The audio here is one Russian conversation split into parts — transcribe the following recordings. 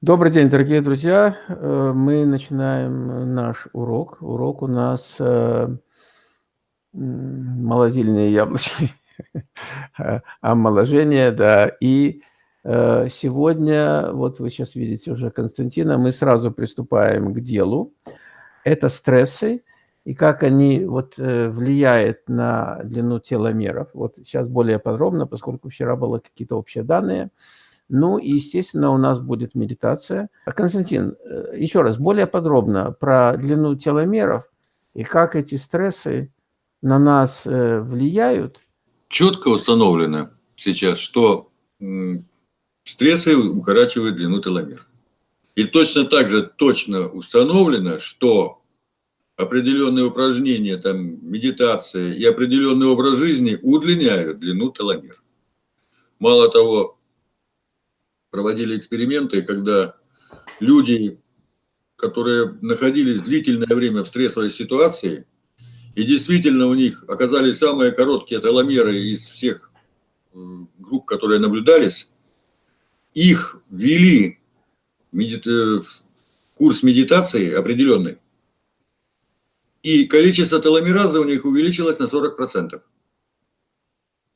Добрый день, дорогие друзья! Э, мы начинаем наш урок. Урок у нас, э, молодильные яблочки, омоложение, да. И, э, сегодня, вот вы сейчас видите уже Константина, мы сразу приступаем к делу. Это стрессы и как они вот, влияют на длину теломеров. Вот сейчас более подробно, поскольку вчера было какие-то общие данные. Ну и, естественно, у нас будет медитация. Константин, э, еще раз, более подробно про длину теломеров и как эти стрессы на нас э, влияют. Четко установлено сейчас, что стрессы укорачивают длину теломер. И точно так же точно установлено, что определенные упражнения, там, медитация и определенный образ жизни удлиняют длину теломер. Мало того, проводили эксперименты, когда люди, которые находились длительное время в стрессовой ситуации, и действительно у них оказались самые короткие теломеры из всех э, групп, которые наблюдались, их ввели в курс медитации определенный, и количество теломеразы у них увеличилось на 40%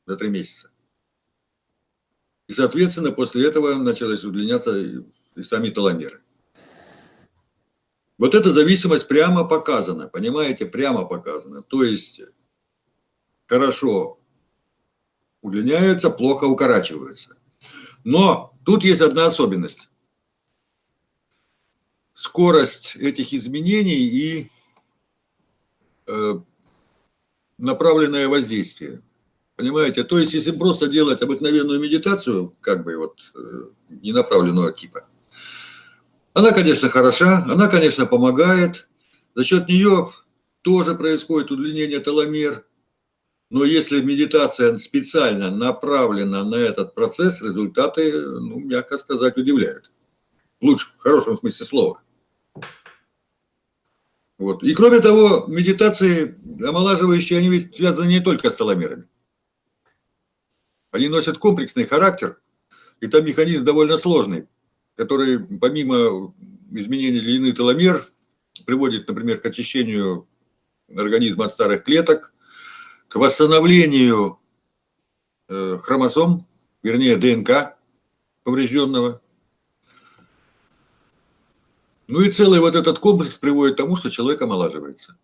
за три месяца. Соответственно, после этого началось удлиняться и сами теломеры. Вот эта зависимость прямо показана, понимаете, прямо показана. То есть хорошо удлиняются, плохо укорачиваются. Но тут есть одна особенность. Скорость этих изменений и э, направленное воздействие. Понимаете? То есть, если просто делать обыкновенную медитацию, как бы вот э, ненаправленного типа, она, конечно, хороша, она, конечно, помогает. За счет нее тоже происходит удлинение теломер. Но если медитация специально направлена на этот процесс, результаты, ну, мягко сказать, удивляют. Лучше, в хорошем смысле слова. Вот. И кроме того, медитации омолаживающие, они ведь связаны не только с теломерами. Они носят комплексный характер, и там механизм довольно сложный, который помимо изменения длины теломер приводит, например, к очищению организма от старых клеток, к восстановлению э, хромосом, вернее ДНК поврежденного. Ну и целый вот этот комплекс приводит к тому, что человек омолаживается.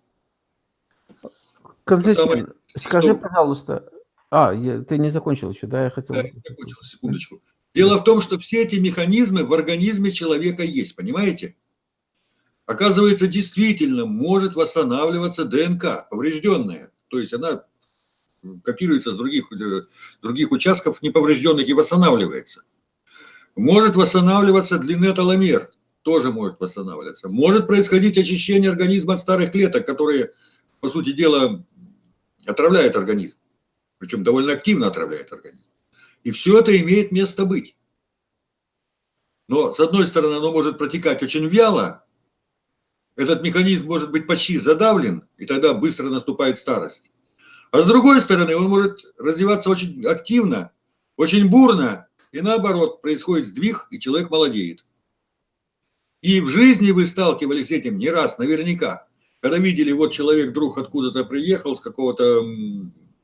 Константин, Самое, скажи, что... пожалуйста, а, я, ты не закончил еще, да? Я хотел... Да, я закончил, секундочку. Дело в том, что все эти механизмы в организме человека есть, понимаете? Оказывается, действительно может восстанавливаться ДНК, поврежденная. То есть она копируется с других, э, других участков неповрежденных и восстанавливается. Может восстанавливаться длина теломер, тоже может восстанавливаться. Может происходить очищение организма от старых клеток, которые, по сути дела, отравляют организм причем довольно активно отравляет организм. И все это имеет место быть. Но, с одной стороны, оно может протекать очень вяло, этот механизм может быть почти задавлен, и тогда быстро наступает старость. А с другой стороны, он может развиваться очень активно, очень бурно, и наоборот, происходит сдвиг, и человек молодеет. И в жизни вы сталкивались с этим не раз, наверняка. Когда видели, вот человек вдруг откуда-то приехал, с какого-то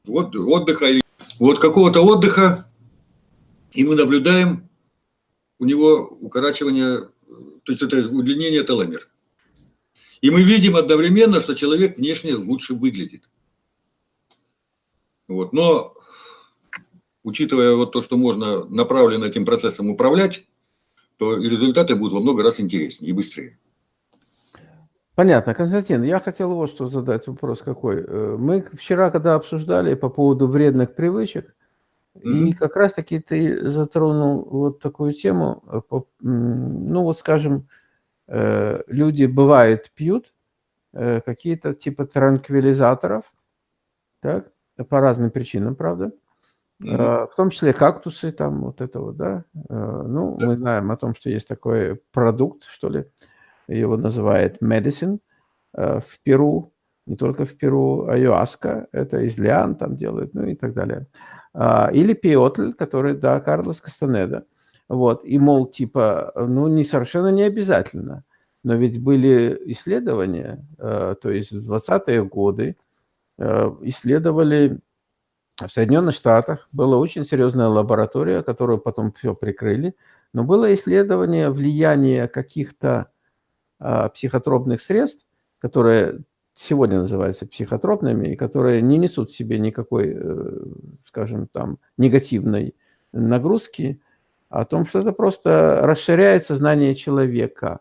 вот отдыха, вот какого-то отдыха, и мы наблюдаем у него укорачивание, то есть это удлинение теломер. И мы видим одновременно, что человек внешне лучше выглядит. Вот. Но, учитывая вот то, что можно направленно этим процессом управлять, то и результаты будут во много раз интереснее и быстрее. Понятно. Константин, я хотел вот что задать вопрос какой. Э, мы вчера, когда обсуждали по поводу вредных привычек, mm -hmm. и как раз-таки ты затронул вот такую тему, э, ну вот скажем, э, люди бывает пьют какие-то типа транквилизаторов, так, по разным причинам, правда, Mm -hmm. В том числе кактусы, там вот это вот, да. Ну, да. мы знаем о том, что есть такой продукт, что ли, его называют medicine э, в Перу, не только в Перу, айуаска, это из лиан там делают, ну и так далее. А, или пиотль, который, да, Карлос Кастанеда. Вот, и, мол, типа, ну, не совершенно не обязательно. Но ведь были исследования, э, то есть в 20-е годы э, исследовали в Соединенных Штатах, была очень серьезная лаборатория, которую потом все прикрыли, но было исследование влияния каких-то психотропных средств, которые сегодня называются психотропными, и которые не несут в себе никакой, э, скажем, там, негативной нагрузки, о том, что это просто расширяет сознание человека.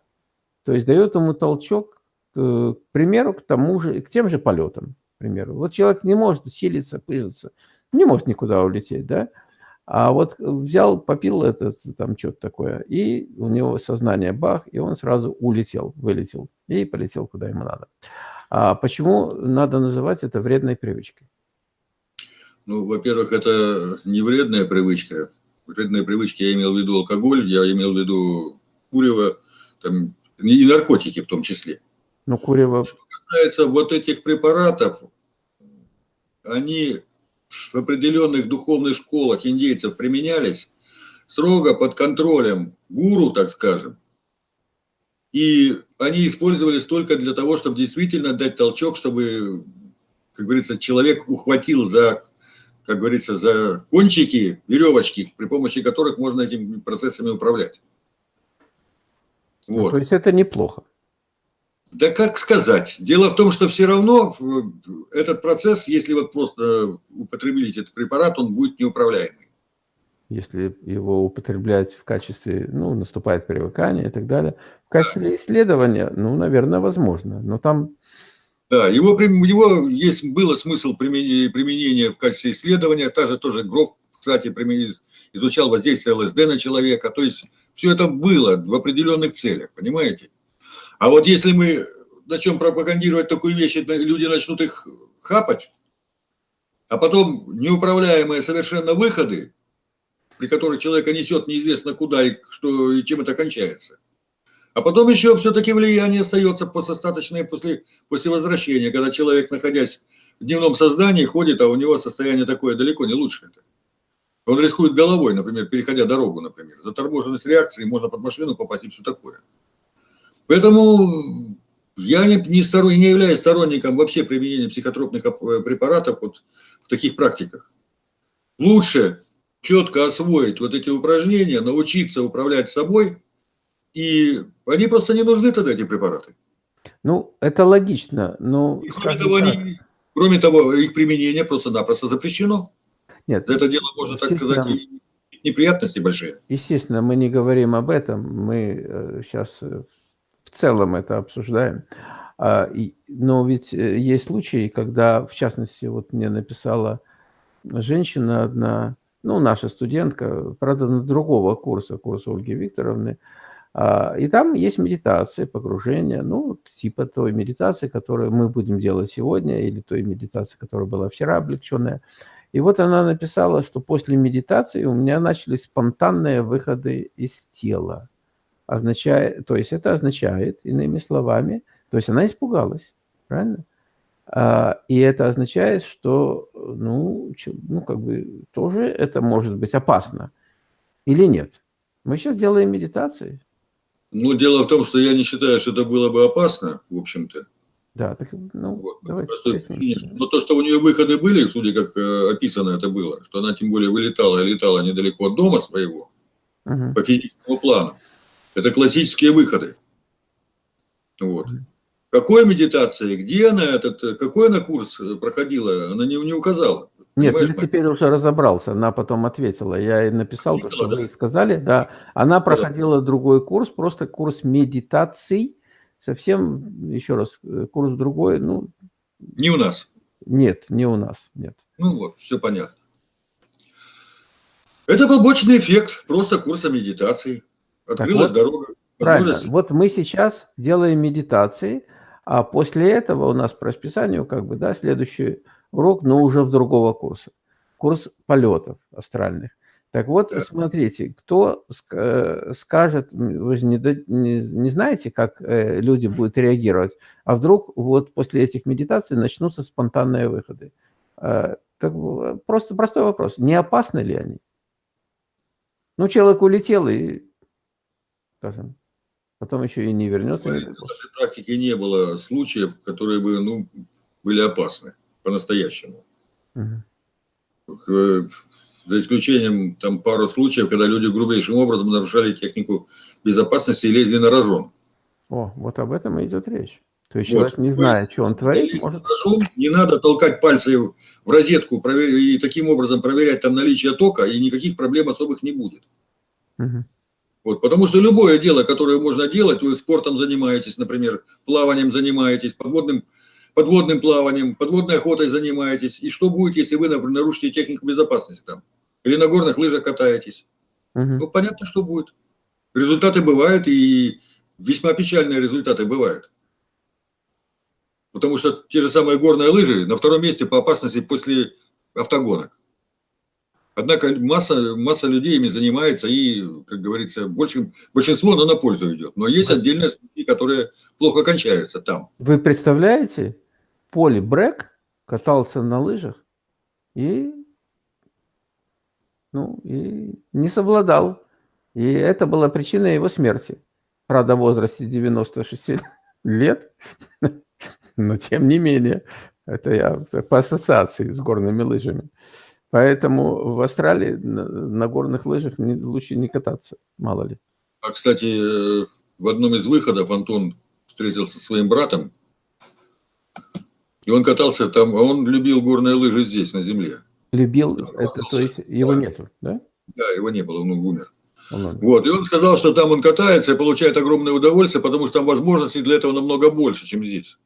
То есть дает ему толчок, к примеру, к тому же, к тем же полетам, к примеру. Вот человек не может силиться, пыжиться, не может никуда улететь, да? А вот взял, попил этот, там что-то такое, и у него сознание бах, и он сразу улетел, вылетел, и полетел куда ему надо. А почему надо называть это вредной привычкой? Ну, во-первых, это не вредная привычка. Вредная привычка, я имел в виду алкоголь, я имел в виду курево, там, и наркотики в том числе. Ну, курево... Что касается вот этих препаратов, они в определенных духовных школах индейцев применялись строго под контролем гуру, так скажем. И они использовались только для того, чтобы действительно дать толчок, чтобы, как говорится, человек ухватил за, как говорится, за кончики, веревочки, при помощи которых можно этими процессами управлять. Вот. Ну, то есть это неплохо. Да как сказать? Дело в том, что все равно этот процесс, если вот просто употребить этот препарат, он будет неуправляемый. Если его употреблять в качестве, ну, наступает привыкание и так далее. В качестве да. исследования, ну, наверное, возможно. Но там... Да, его, его есть, было смысл применения, применения в качестве исследования. Та же тоже Гров, кстати, изучал воздействие ЛСД на человека. То есть все это было в определенных целях, понимаете? А вот если мы начнем пропагандировать такую вещь, люди начнут их хапать, а потом неуправляемые совершенно выходы, при которых человека несет неизвестно куда и, что, и чем это кончается. А потом еще все-таки влияние остается достаточное после, после возвращения, когда человек, находясь в дневном создании, ходит, а у него состояние такое далеко не лучше. Он рискует головой, например, переходя дорогу, например. Заторможенность реакции, можно под машину попасть и все такое. Поэтому я не, не, сторон, не являюсь сторонником вообще применения психотропных э, препаратов вот в таких практиках. Лучше четко освоить вот эти упражнения, научиться управлять собой, и они просто не нужны тогда, эти препараты. Ну, это логично, но... И, кроме, того, они, кроме того, их применение просто-напросто запрещено. Нет. За это дело можно, так сказать, неприятности большие. Естественно, мы не говорим об этом. Мы сейчас э, в целом это обсуждаем. А, но ведь э, есть случаи, когда, в частности, вот мне написала женщина одна, ну, наша студентка, правда, на другого курса, курса Ольги Викторовны, а, и там есть медитация, погружение, ну, типа той медитации, которую мы будем делать сегодня, или той медитации, которая была вчера облегченная. И вот она написала, что после медитации у меня начались спонтанные выходы из тела означает, то есть это означает, иными словами, то есть она испугалась, правильно? А, и это означает, что, ну, ну, как бы, тоже это может быть опасно или нет. Мы сейчас делаем медитации. Ну, дело в том, что я не считаю, что это было бы опасно, в общем-то. Да, так, ну, вот. давайте Но то, что у нее выходы были, судя как э, описано это было, что она тем более вылетала и летала недалеко от дома своего, угу. по физическому плану, это классические выходы. Вот. Какой медитации, где она, этот, какой она курс проходила, она не, не указала. Нет, я теперь уже разобрался, она потом ответила. Я ей написал то, что да? вы сказали. Да, она проходила да. другой курс, просто курс медитаций. Совсем, еще раз, курс другой. Ну, не у нас. Нет, не у нас, нет. Ну вот, все понятно. Это побочный эффект просто курса медитации. Открылась вот, дорога. Правильно. Вот мы сейчас делаем медитации, а после этого у нас по расписанию как бы, да, следующий урок, но уже в другого курса. Курс полетов астральных. Так вот, да. смотрите, кто э, скажет, вы же не, не, не знаете, как э, люди будут реагировать, а вдруг вот после этих медитаций начнутся спонтанные выходы. Э, так, просто простой вопрос, не опасны ли они? Ну, человек улетел и, скажем, потом еще и не вернется. В нашей практике не было случаев, которые бы ну, были опасны по-настоящему. Угу. За исключением там пару случаев, когда люди грубейшим образом нарушали технику безопасности и лезли на рожон. О, вот об этом и идет речь. То есть вот. человек, не зная, что он творит, может... Рожон, не надо толкать пальцы в розетку проверь, и таким образом проверять там наличие тока, и никаких проблем особых не будет. Угу. Вот, потому что любое дело, которое можно делать, вы спортом занимаетесь, например, плаванием занимаетесь, подводным подводным плаванием, подводной охотой занимаетесь. И что будет, если вы, например, нарушите технику безопасности там? Или на горных лыжах катаетесь? Угу. Ну, понятно, что будет. Результаты бывают, и весьма печальные результаты бывают. Потому что те же самые горные лыжи на втором месте по опасности после автогонок. Однако масса, масса людей ими занимается, и, как говорится, больше, большинство но на пользу идет. Но есть отдельные случаи, которые плохо кончаются там. Вы представляете, Поли Брэк катался на лыжах и, ну, и не совладал. И это была причина его смерти. Правда, в возрасте 96 лет, но тем не менее, это я по ассоциации с горными лыжами. Поэтому в Австралии на, на горных лыжах не, лучше не кататься, мало ли. А, кстати, в одном из выходов Антон встретился со своим братом, и он катался там, а он любил горные лыжи здесь, на земле. Любил, это, то есть его да. нету, да? Да, его не было, он умер. Он вот, и он сказал, что там он катается и получает огромное удовольствие, потому что там возможностей для этого намного больше, чем здесь.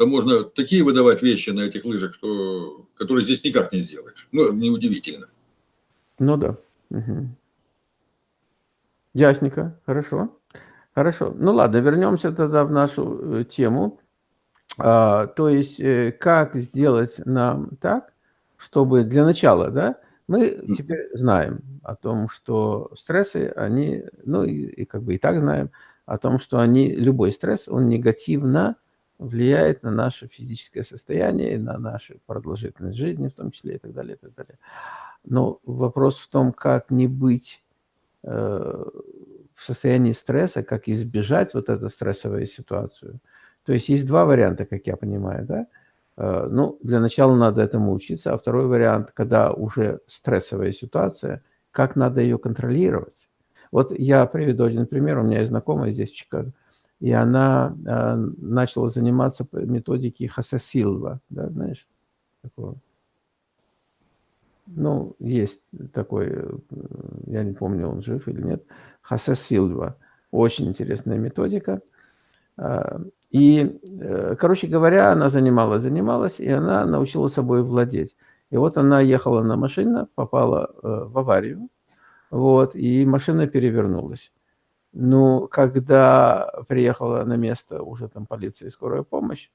Там можно такие выдавать вещи на этих лыжах, что, которые здесь никак не сделаешь. Ну, неудивительно. Ну да. Угу. Ясненько, хорошо. Хорошо. Ну ладно, вернемся тогда в нашу э, тему. А, то есть, э, как сделать нам так, чтобы для начала, да, мы теперь знаем о том, что стрессы, они, ну и, и как бы и так знаем, о том, что они, любой стресс, он негативно влияет на наше физическое состояние, на нашу продолжительность жизни, в том числе и так далее, и так далее. Но вопрос в том, как не быть э, в состоянии стресса, как избежать вот эту стрессовую ситуацию. То есть есть два варианта, как я понимаю, да? Э, ну, для начала надо этому учиться, а второй вариант, когда уже стрессовая ситуация, как надо ее контролировать. Вот я приведу один пример. У меня есть знакомая здесь в Чикаго, и она э, начала заниматься методикой Хасасилва, да, знаешь, такого ну, есть такой, э, я не помню, он жив или нет, Хосе Силва. Очень интересная методика. А, и, э, короче говоря, она занималась, занималась, и она научила собой владеть. И вот она ехала на машине, попала э, в аварию, вот, и машина перевернулась. Ну, когда приехала на место уже там полиция и скорая помощь,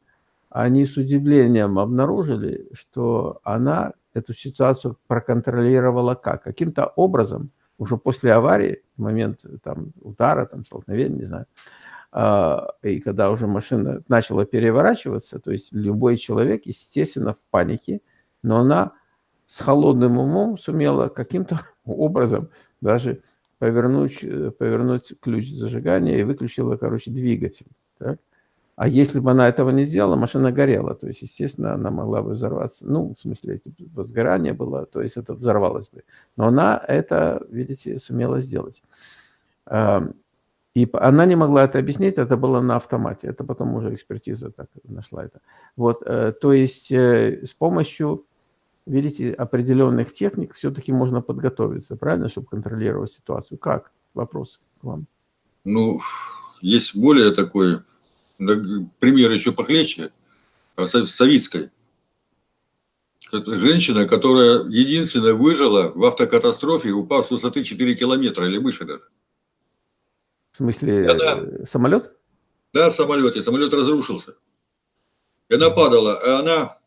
они с удивлением обнаружили, что она эту ситуацию проконтролировала как? Каким-то образом, уже после аварии, в момент там, удара, там, столкновения, не знаю, а, и когда уже машина начала переворачиваться, то есть любой человек, естественно, в панике, но она с холодным умом сумела каким-то образом даже повернуть, повернуть ключ зажигания и выключила, короче, двигатель. Так? А если бы она этого не сделала, машина горела. То есть, естественно, она могла бы взорваться. Ну, в смысле, если бы возгорание было, то есть это взорвалось бы. Но она это, видите, сумела сделать. И она не могла это объяснить, это было на автомате. Это потом уже экспертиза так нашла это. Вот, э, то есть э, с помощью, видите, определенных техник все-таки можно подготовиться, правильно, чтобы контролировать ситуацию. Как? Вопрос к вам. Ну, есть более такой пример еще похлеще, а, Савицкой. Женщина, которая единственная выжила в автокатастрофе, упав с высоты 4 километра или выше даже. В смысле, она, э, самолет? Да, самолет, и самолет разрушился. И она падала, и она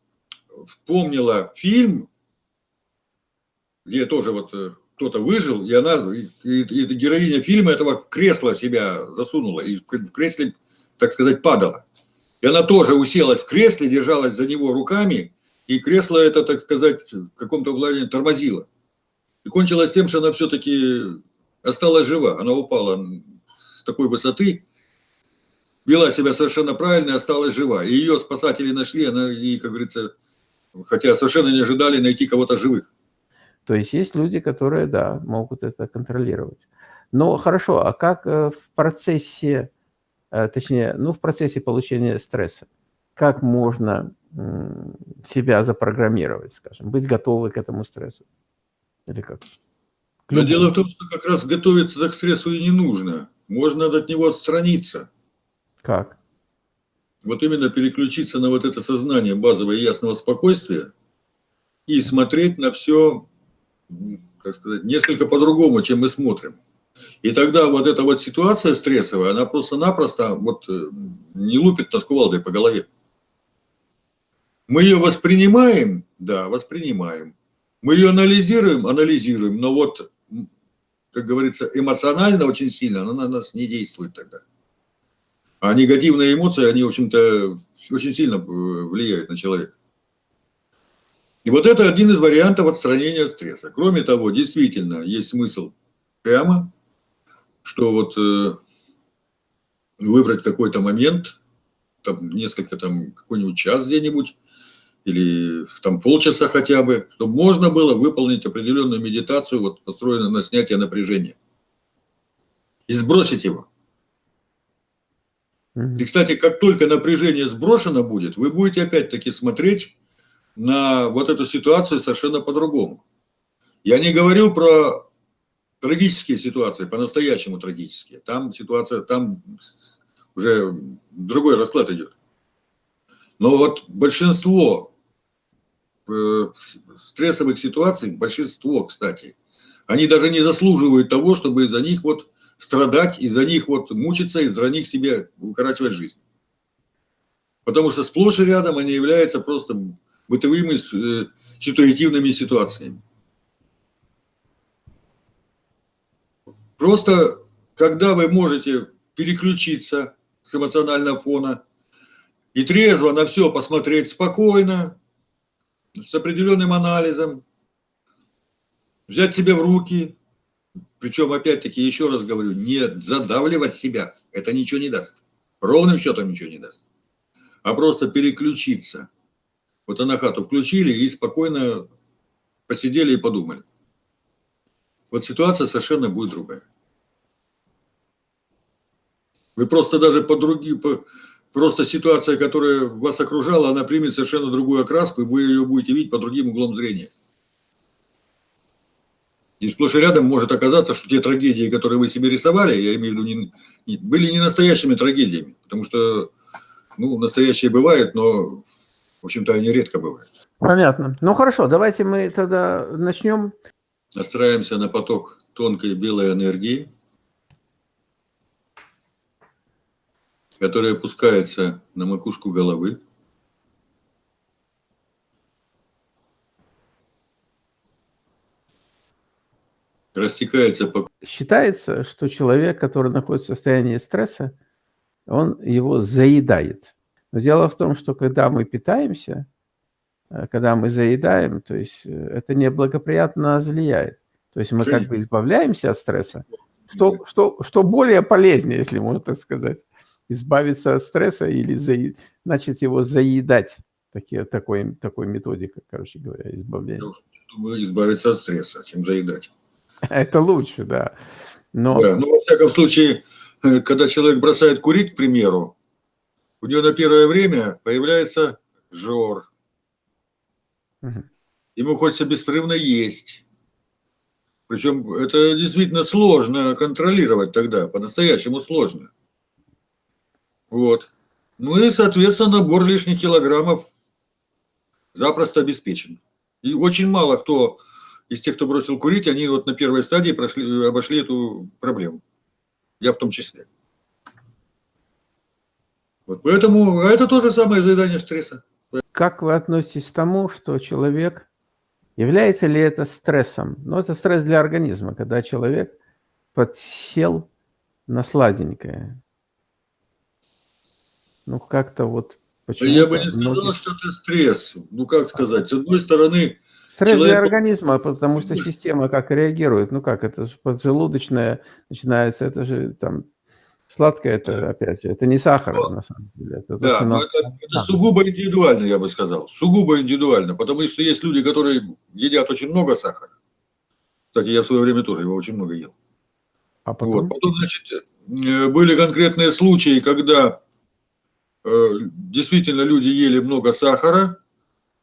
вспомнила фильм, где тоже вот э, кто-то выжил, и она, и, и, и героиня фильма этого кресла себя засунула, и в кресле так сказать, падала. И она тоже уселась в кресле, держалась за него руками, и кресло это, так сказать, в каком-то владении тормозило. И кончилось тем, что она все-таки осталась жива. Она упала с такой высоты, вела себя совершенно правильно и осталась жива. И ее спасатели нашли, она и, как говорится, хотя совершенно не ожидали найти кого-то живых. То есть есть люди, которые, да, могут это контролировать. Но хорошо, а как э, в процессе, э, точнее, ну, в процессе получения стресса, как можно себя запрограммировать, скажем, быть готовы к этому стрессу? Или как? Но дело в том, что как раз готовиться к стрессу и не нужно. Можно от него отстраниться. Как? Вот именно переключиться на вот это сознание базовое ясного спокойствия и смотреть на все, как сказать, несколько по-другому, чем мы смотрим. И тогда вот эта вот ситуация стрессовая, она просто-напросто вот э, не лупит нас кувалдой по голове. Мы ее воспринимаем, да, воспринимаем. Мы ее анализируем, анализируем, но вот, как говорится, эмоционально очень сильно она на нас не действует тогда. А негативные эмоции, они, в общем-то, очень сильно э, влияют на человека. И вот это один из вариантов отстранения от стресса. Кроме того, действительно, есть смысл прямо, что вот э, выбрать какой-то момент, там несколько, там какой-нибудь час где-нибудь, или там полчаса хотя бы, чтобы можно было выполнить определенную медитацию, вот построенную на снятие напряжения. И сбросить его. И, кстати, как только напряжение сброшено будет, вы будете опять-таки смотреть на вот эту ситуацию совершенно по-другому. Я не говорю про трагические ситуации, по-настоящему трагические. Там ситуация, там уже другой расклад идет. Но вот большинство э, стрессовых ситуаций, большинство, кстати, они даже не заслуживают того, чтобы из-за них вот страдать, из-за них вот мучиться, из-за них себе укорачивать жизнь. Потому что сплошь и рядом они являются просто бытовыми э, ситуативными ситуациями. Просто, когда вы можете переключиться с эмоционального фона и трезво на все посмотреть спокойно, с определенным анализом, взять себя в руки, причем, опять-таки, еще раз говорю, не задавливать себя, это ничего не даст. Ровным счетом ничего не даст. А просто переключиться. Вот на хату включили и спокойно посидели и подумали. Вот ситуация совершенно будет другая. Вы просто даже по другим, по, просто ситуация, которая вас окружала, она примет совершенно другую окраску, и вы ее будете видеть по другим углом зрения. И сплошь и рядом может оказаться, что те трагедии, которые вы себе рисовали, я имею в виду, не, не, были не настоящими трагедиями. Потому что, ну, настоящие бывают, но, в общем-то, они редко бывают. Понятно. Ну, хорошо, давайте мы тогда начнем. Настраиваемся на поток тонкой белой энергии, которая опускается на макушку головы. Растекается по... Считается, что человек, который находится в состоянии стресса, он его заедает. Но дело в том, что когда мы питаемся, э, когда мы заедаем, то есть э, это неблагоприятно нас влияет. То есть мы как бы избавляемся от стресса, что, что, что более полезнее, если можно так сказать, избавиться от стресса или заед... начать его заедать. Такие, такой, такой методика, короче говоря, избавления. Избавиться от стресса, чем заедать. Это лучше, да. Но... Да, ну, во всяком случае, э, когда человек бросает курить, к примеру, у него на первое время появляется жор. Угу. Ему хочется беспрерывно есть. Причем это действительно сложно контролировать тогда, по-настоящему сложно. Вот. Ну и, соответственно, набор лишних килограммов запросто обеспечен. И очень мало кто из тех, кто бросил курить, они вот на первой стадии прошли, обошли эту проблему. Я в том числе. Вот поэтому это тоже самое заедание стресса. Как вы относитесь к тому, что человек, является ли это стрессом? Ну, это стресс для организма, когда человек подсел на сладенькое. Ну, как-то вот Я бы не сказал, многие... что это стресс. Ну, как сказать, с одной стороны, Стресс Человек... для организма, потому что система как реагирует. Ну как, это же поджелудочная начинается, это же там сладкое, это да. опять же, это не сахар но, на самом деле. Это да, но это, это сугубо индивидуально, я бы сказал. Сугубо индивидуально, потому что есть люди, которые едят очень много сахара. Кстати, я в свое время тоже его очень много ел. А потом? Вот. Потом, значит, э, были конкретные случаи, когда э, действительно люди ели много сахара,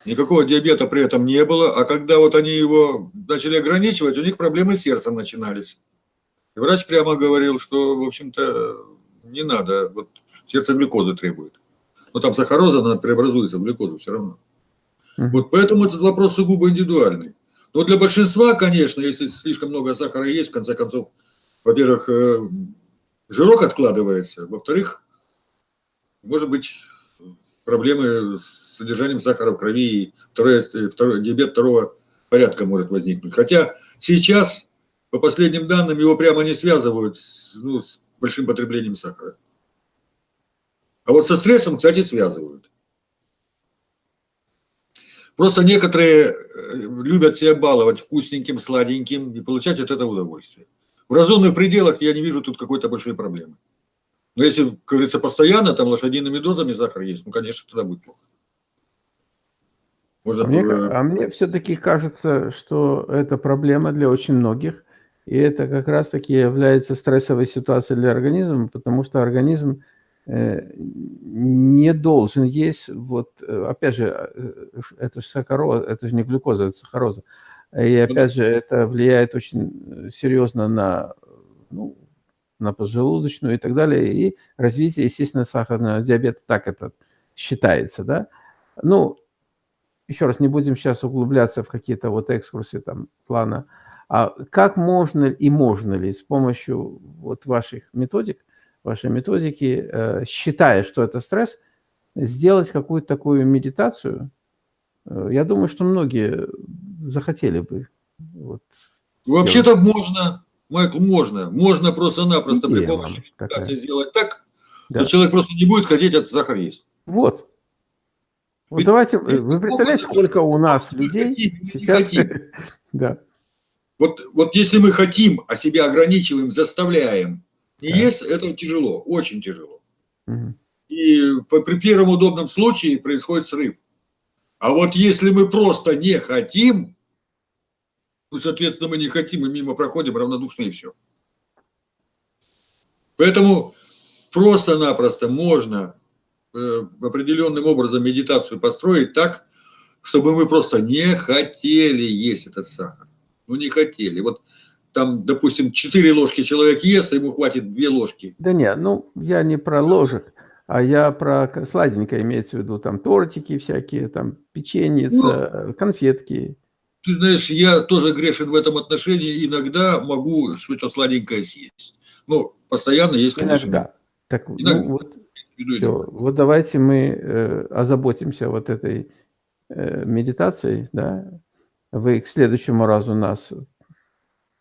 никакого диабета при этом не было, а когда вот они его начали ограничивать, у них проблемы с сердцем начинались. И врач прямо говорил, что, в общем-то, не надо, вот сердце глюкозы требует. Но там сахароза, она преобразуется в глюкозу все равно. Вот поэтому этот вопрос сугубо индивидуальный. Но для большинства, конечно, если слишком много сахара есть, в конце концов, во-первых, э, жирок откладывается, во-вторых, может быть проблемы с содержанием сахара в крови, и второй, э, второй, диабет второго порядка может возникнуть. Хотя сейчас, по последним данным, его прямо не связывают с, ну, с большим потреблением сахара. А вот со стрессом, кстати, связывают. Просто некоторые э, любят себя баловать вкусненьким, сладеньким и получать от этого удовольствие. В разумных пределах я не вижу тут какой-то большой проблемы. Но если, как говорится, постоянно там лошадиными дозами сахар есть, ну, конечно, тогда будет плохо. Можно... А мне, а мне все-таки кажется, что это проблема для очень многих. И это как раз-таки является стрессовой ситуацией для организма, потому что организм э, не должен есть, вот, э, опять же, э, это же сахароза, это же не глюкоза, это сахароза. И опять же, это влияет очень серьезно на, ну, на поджелудочную и так далее, и развитие, естественно, сахарного диабета, так это считается, да. Ну, еще раз, не будем сейчас углубляться в какие-то вот экскурсы там плана, а как можно и можно ли с помощью вот ваших методик, вашей методики, э, считая, что это стресс, сделать какую-то такую медитацию, Э, я думаю, что многие захотели бы. Вот, Вообще-то можно, Майкл, можно. Можно просто-напросто при помощи медитации сделать так, да. что человек просто не будет хотеть этот сахар есть. Вот. Вот Ведь, давайте, вы представляете, сколько у нас людей хотим, сейчас... да. Вот, вот если мы хотим, а себя ограничиваем, заставляем, не да. есть, это тяжело, очень тяжело. Угу. И по, при первом удобном случае происходит срыв. А вот если мы просто не хотим, ну, соответственно, мы не хотим и мимо проходим равнодушно и все. Поэтому просто-напросто можно определенным образом медитацию построить так, чтобы мы просто не хотели есть этот сахар. Ну, не хотели. Вот там, допустим, 4 ложки человек ест, ему хватит 2 ложки. Да нет, ну, я не про ложек. А я про сладенькое имеется в виду, там тортики всякие, там печеньица, ну, конфетки. Ты знаешь, я тоже грешен в этом отношении, иногда могу что-то сладенькое съесть. Ну, постоянно есть, конечно. Иногда. Так, ну иногда. Ну, вот, все. вот давайте мы э, озаботимся вот этой э, медитацией, да. Вы к следующему разу нас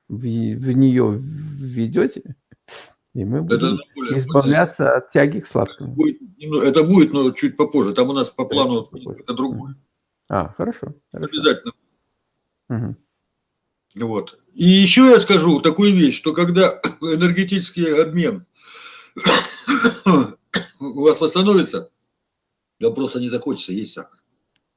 в, в нее введете. И мы будем более, избавляться более... от тяги к сладкому. Это будет, это будет, но чуть попозже. Там у нас по плану это другое. А, хорошо. хорошо. Обязательно. Угу. Вот. И еще я скажу такую вещь, что когда энергетический обмен у вас восстановится, да просто не захочется есть сахар.